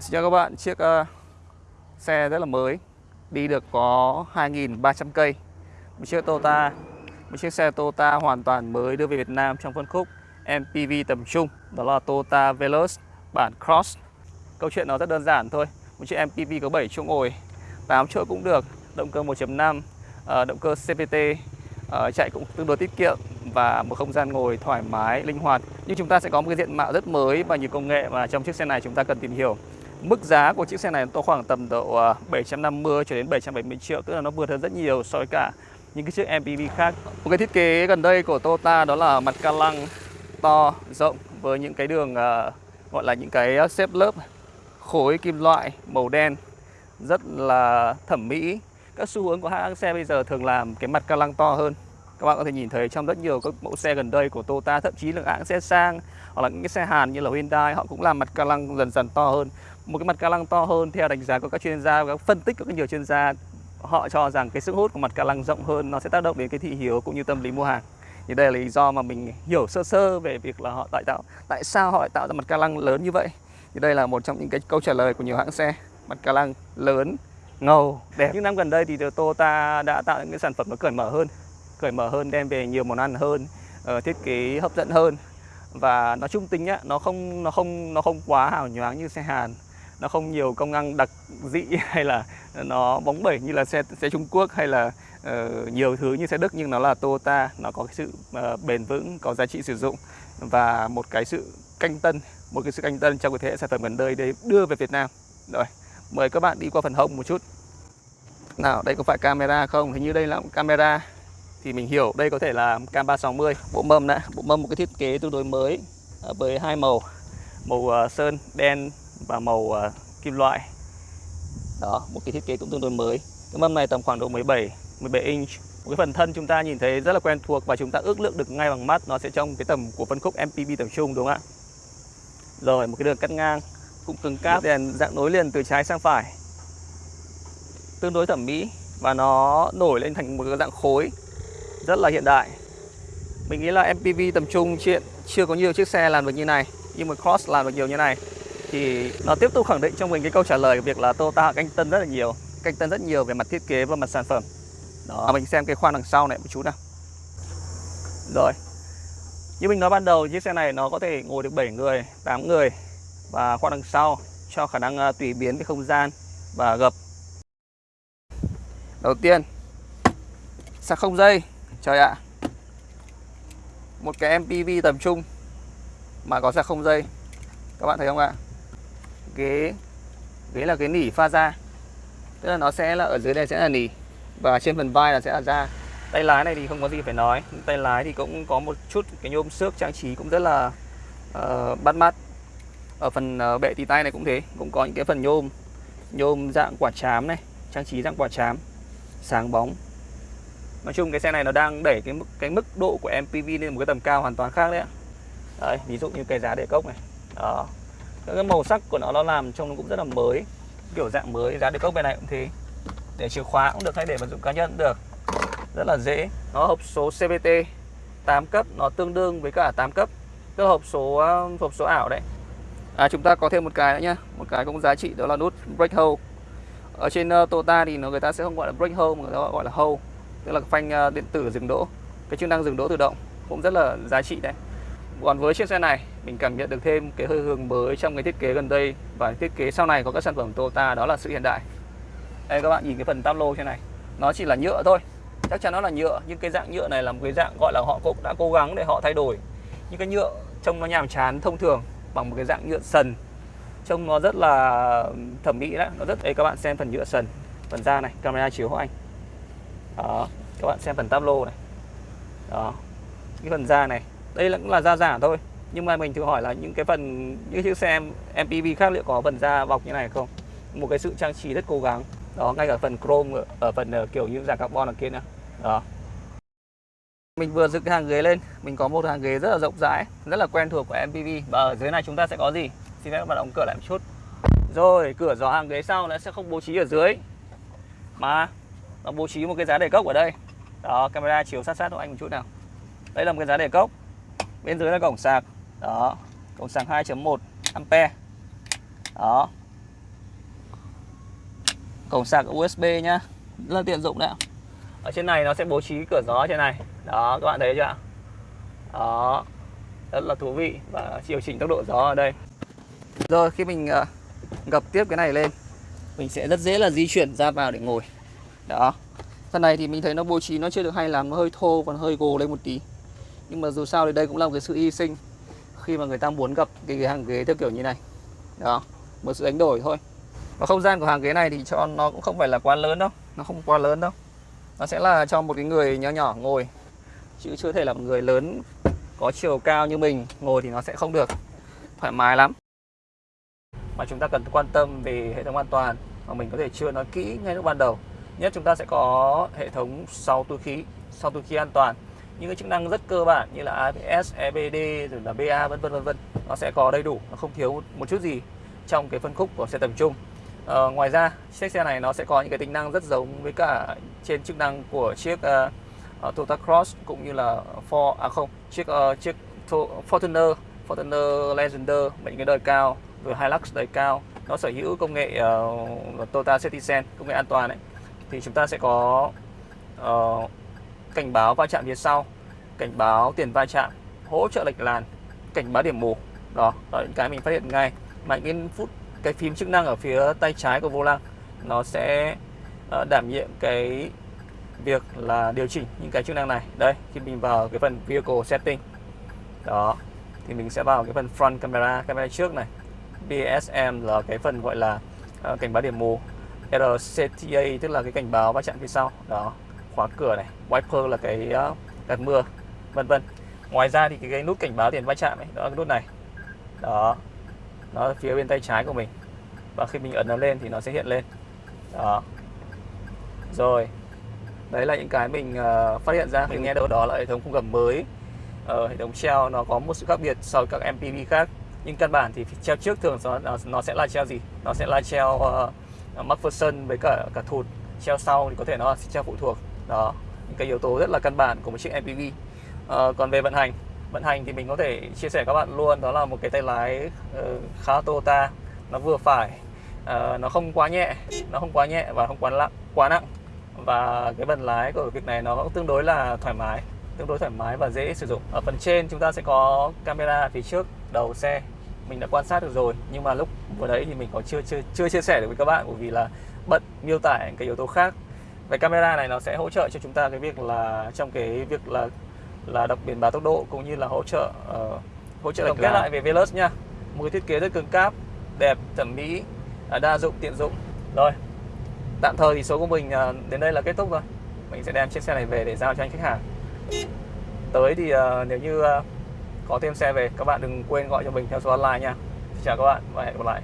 Xin chào các bạn, chiếc uh, xe rất là mới Đi được có 2.300 cây. Một chiếc Toyota Một chiếc xe Toyota hoàn toàn mới đưa về Việt Nam trong phân khúc MPV tầm trung Đó là Toyota Veloz bản Cross. Câu chuyện nó rất đơn giản thôi Một chiếc MPV có 7 chỗ ngồi 8 chỗ cũng được Động cơ 1.5 uh, ờ, Động cơ CVT uh, ờ, Chạy cũng tương đối tiết kiệm Và một không gian ngồi thoải mái, linh hoạt. Nhưng chúng ta sẽ có một cái diện mạo rất mới Và nhiều công nghệ mà trong chiếc xe này chúng ta cần tìm hiểu. Mức giá của chiếc xe này nó khoảng tầm độ à, 750 cho đến 770 triệu Tức là nó vượt hơn rất nhiều so với cả những cái chiếc MPV khác. Một cái thiết kế gần đây của Toyota đó là mặt ca lăng to, rộng Với những cái đường uh, gọi là những cái à, xếp lớp khối kim loại màu đen Rất là thẩm mỹ. Các xu hướng của hãng xe bây giờ thường làm cái mặt ca lăng to hơn các bạn có thể nhìn thấy trong rất nhiều các mẫu xe gần đây của Toyota, thậm chí là hãng xe sang hoặc là những cái xe Hàn như là Hyundai, họ cũng làm mặt ca lăng dần dần to hơn. Một cái mặt ca lăng to hơn theo đánh giá của các chuyên gia, và các phân tích của các nhiều chuyên gia, họ cho rằng cái sức hút của mặt ca lăng rộng hơn nó sẽ tác động đến cái thị hiếu cũng như tâm lý mua hàng. Thì đây là lý do mà mình hiểu sơ sơ về việc là họ tại tạo, tại sao họ lại tạo ra mặt ca lăng lớn như vậy. Thì đây là một trong những cái câu trả lời của nhiều hãng xe. Mặt ca lăng lớn, ngầu, đẹp. Những năm gần đây thì Toyota đã tạo những cái sản phẩm nó cởi mở hơn cởi mở hơn đem về nhiều món ăn hơn uh, thiết kế hấp dẫn hơn. Và nó trung tính á nó không nó không nó không quá hào nhoáng như xe Hàn. Nó không nhiều công năng đặc dị hay là nó bóng bẩy như là xe xe Trung Quốc hay là uh, nhiều thứ như xe Đức nhưng nó là Toyota. Nó có cái sự uh, bền vững có giá trị sử dụng và một cái sự canh tân một cái sự canh tân trong cái thế hệ sản phẩm gần đây để đưa về Việt Nam. Rồi mời các bạn đi qua phần hông một chút. Nào đây có phải camera không? Hình như đây là camera thì mình hiểu. Đây có thể là cam 360 bộ mâm đã, bộ mâm một cái thiết kế tương đối mới à, với hai màu màu à, sơn, đen và màu à, kim loại. Đó, một cái thiết kế cũng tương đối mới. Cái mâm này tầm khoảng độ 17 17 inch. Một cái phần thân chúng ta nhìn thấy rất là quen thuộc và chúng ta ước lượng được ngay bằng mắt, nó sẽ trong cái tầm của phân khúc MPV tầm trung, đúng không ạ? Rồi, một cái đường cắt ngang cũng cứng cáp, đèn dạng nối liền từ trái sang phải. Tương đối thẩm mỹ và nó nổi lên thành một cái dạng khối rất là hiện đại. Mình nghĩ là MPV tầm trung, chuyện chưa có nhiều chiếc xe làm được như này, nhưng mà Cross làm được nhiều như này. Thì nó tiếp tục khẳng định trong mình cái câu trả lời việc là Toyota canh tân rất là nhiều, canh tân rất nhiều về mặt thiết kế và mặt sản phẩm. Đó, mình xem cái khoang đằng sau này một chút nào. Rồi, như mình nói ban đầu, chiếc xe này nó có thể ngồi được 7 người 8 người và khoang đằng sau cho khả năng à, tùy biến cái không gian và gập. Đầu tiên, sạc không dây trời ạ. Một cái MPV tầm trung mà có sạc không dây. Các bạn thấy không ạ? Ghế ghế là cái nỉ pha da. Tức là nó sẽ là ở dưới đây sẽ là nỉ và trên phần vai là sẽ là da. Tay lái này thì không có gì phải nói. Tay lái thì cũng có một chút cái nhôm xước trang trí cũng rất là uh, bắt mắt. Ở phần uh, bệ tì tay này cũng thế cũng có những cái phần nhôm nhôm dạng quả chám này trang trí dạng quả chám sáng bóng nói chung cái xe này nó đang đẩy cái mức cái mức độ của MPV lên một cái tầm cao hoàn toàn khác đấy ạ. Đấy ví dụ như cái giá để cốc này. Đó. Cái màu sắc của nó nó làm trông nó cũng rất là mới. Kiểu dạng mới giá đề cốc bên này cũng thế. Để chìa khóa cũng được hay để vật dụng cá nhân cũng được. Rất là dễ. Nó hộp số CVT 8 cấp nó tương đương với cả 8 cấp. Tức hộp số um, hộp số ảo đấy. À, chúng ta có thêm một cái nữa nhá. Một cái cũng giá trị đó là nút brake hold ở trên uh, Toyota thì nó người ta sẽ không gọi là brake hold mà người ta gọi là hold tức là phanh ờ, điện tử dừng đỗ. Cái chức năng dừng đỗ tự động cũng rất là giá trị đấy. Còn với chiếc xe này, mình cảm nhận được thêm cái hơi hướng mới trong cái thiết kế gần đây và thiết kế sau này có các sản phẩm Toyota, đó là sự hiện đại. Đây các bạn nhìn cái phần tam lô trên này. Nó chỉ là nhựa thôi. Chắc chắn nó là nhựa, nhưng cái dạng nhựa này là một cái dạng gọi là họ cũng đã cố gắng để họ thay đổi. Những cái nhựa trông nó nhàm chán, thông thường, bằng một cái dạng nhựa sần. Trông nó rất là thẩm mỹ đấy. Nó rất, đây các bạn xem phần nhựa sần, phần da này, camera chiếu hộ anh đó các bạn xem phần tablo này. Đó cái phần da này. Đây là cũng là da giả thôi nhưng mà mình thử hỏi là những cái phần những chiếc xe MPV khác liệu có phần da bọc như này không? Một cái sự trang trí rất cố gắng. Đó ngay cả phần chrome ở, phần ờ, kiểu như giả carbon ở kia nữa. Đó. Mình vừa dựng cái hàng ghế lên mình có một hàng ghế rất là rộng rãi rất là quen thuộc của MPV và ở dưới này chúng ta sẽ có gì? Xin phép các bạn đóng cửa lại một chút. Rồi cửa gió hàng ghế sau nó sẽ không bố trí ở dưới. Mà nó bố trí một cái giá để cốc ở đây. Đó, camera chiếu sát sát cho anh một chút nào. Đây là một cái giá để cốc. Bên dưới là cổng sạc. Đó, cổng sạc 2.1 ampe đó. Cổng sạc USB nhá. Rất là tiện dụng đấy ạ. Ở trên này nó sẽ bố trí cửa gió trên này. Đó, các bạn thấy chưa ạ? Đó. Rất là thú vị và điều chỉnh tốc độ gió ở đây. Rồi, khi mình ờ, gập tiếp cái này lên, mình sẽ rất dễ là di chuyển ra vào để ngồi đó. Phần này thì mình thấy nó bố trí nó chưa được hay lắm, nó hơi thô còn hơi gồ lên một tí. Nhưng mà dù sao thì đây cũng là một cái sự hy sinh khi mà người ta muốn gặp cái cái hàng ghế theo kiểu như này. Đó, một sự đánh đổi thôi. Và không gian của hàng ghế này thì cho nó cũng không phải là quá lớn đâu, nó không quá lớn đâu. Nó sẽ là cho một cái người nhỏ nhỏ ngồi, chứ chưa thể là một người lớn có chiều cao như mình, ngồi thì nó sẽ không được thoải mái lắm. Mà chúng ta cần quan tâm về hệ thống an toàn mà mình có thể chưa nói kỹ ngay lúc ban đầu nhất chúng ta sẽ có hệ thống sau túi khí sau túi khí an toàn. Những cái chức năng rất cơ bản như là ABS, EBD rồi là BA vân vân vân vân nó sẽ có đầy đủ nó không thiếu một chút gì trong cái phân khúc của xe tầm trung. À, ngoài ra chiếc xe này nó sẽ có những cái tính năng rất giống với cả trên chức năng của chiếc uh, Toyota Cross cũng như là Ford à không chiếc uh, chiếc Fortuner Fortuner Legender những cái đời cao rồi Hilux đời cao. Nó sở hữu công nghệ uh, Toyota Citizen công nghệ an toàn đấy thì chúng ta sẽ có uh, cảnh báo va chạm phía sau cảnh báo tiền va chạm hỗ trợ lệch làn cảnh báo điểm mù. Đó là những cái mình phát hiện ngay. Mà cái phút cái phím chức năng ở phía tay trái của vô lăng nó sẽ uh, đảm nhiệm cái việc là điều chỉnh những cái chức năng này. Đây khi mình vào cái phần vehicle setting. Đó thì mình sẽ vào cái phần front camera camera trước này. BSM là cái phần gọi là uh, cảnh báo điểm mù. RCTA tức là cái cảnh báo va chạm phía sau. Đó khóa cửa này wiper là cái ờ, gạt mưa vân vân. Ngoài ra thì cái, cái nút cảnh báo tiền va chạm ấy đó là cái nút này. Đó nó ở phía bên tay trái của mình. Và khi mình ấn nó lên thì nó sẽ hiện lên. Đó. Rồi đấy là những cái mình uh, phát hiện ra. Khi nghe đâu đó là hệ thống khung gầm mới. Uh, hệ thống treo nó có một sự khác biệt so với các MPV khác. Nhưng căn bản thì treo trước thường nó nó sẽ là treo gì? Nó sẽ là treo uh, Ờ, McPherson với cả cả thụt treo sau thì có thể nó là treo phụ thuộc. Đó những cái yếu tố rất là căn bản của một chiếc MPV à, ờ, còn về vận hành vận hành thì mình có thể chia sẻ các bạn luôn đó là một cái tay lái uh, khá Toyota. Nó vừa phải uh, nó không quá nhẹ nó không quá nhẹ và không quá nặng quá nặng. Và cái bàn lái của việc này nó cũng tương đối là thoải mái tương đối thoải mái và dễ sử dụng. Ở phần trên chúng ta sẽ có camera phía trước đầu xe mình đã quan sát được rồi nhưng mà lúc vừa đấy thì mình có chưa chưa chưa chia sẻ được với các bạn bởi vì là bận miêu tả cái yếu tố khác. Về camera này nó sẽ hỗ trợ cho chúng ta cái việc là trong cái việc là là đọc biển báo tốc độ cũng như là hỗ trợ uh, hỗ trợ tổng kết lại về Veloz nha. Một cái thiết kế rất cứng cáp đẹp thẩm mỹ à, đa dụng tiện dụng. Rồi tạm thời thì số của mình uh, đến đây là kết thúc rồi mình sẽ đem chiếc xe này về để giao cho anh khách hàng. Tới thì uh, nếu như uh, có thêm xe về, các bạn đừng quên gọi cho mình theo số hotline nha. Chào các bạn và hẹn gặp lại.